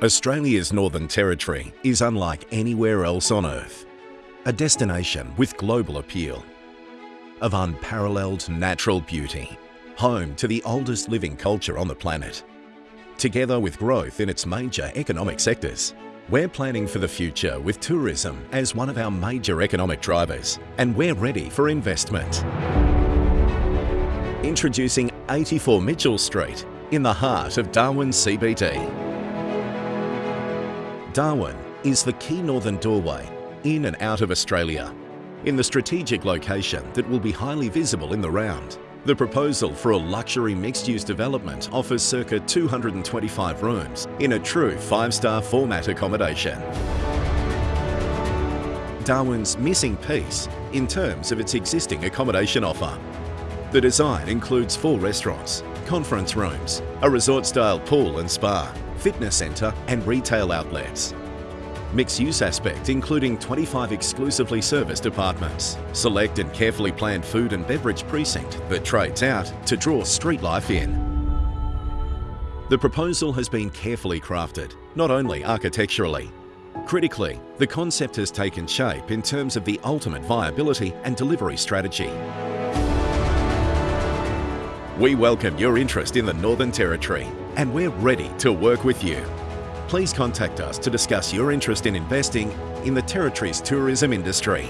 Australia's Northern Territory is unlike anywhere else on Earth. A destination with global appeal. Of unparalleled natural beauty. Home to the oldest living culture on the planet. Together with growth in its major economic sectors, we're planning for the future with tourism as one of our major economic drivers and we're ready for investment. Introducing 84 Mitchell Street in the heart of Darwin CBD. Darwin is the key northern doorway in and out of Australia. In the strategic location that will be highly visible in the round, the proposal for a luxury mixed-use development offers circa 225 rooms in a true five-star format accommodation. Darwin's missing piece in terms of its existing accommodation offer. The design includes four restaurants, conference rooms, a resort-style pool and spa, fitness centre and retail outlets. Mixed-use aspect including 25 exclusively serviced apartments, select and carefully planned food and beverage precinct that trades out to draw street life in. The proposal has been carefully crafted, not only architecturally. Critically, the concept has taken shape in terms of the ultimate viability and delivery strategy. We welcome your interest in the Northern Territory and we're ready to work with you. Please contact us to discuss your interest in investing in the Territory's tourism industry.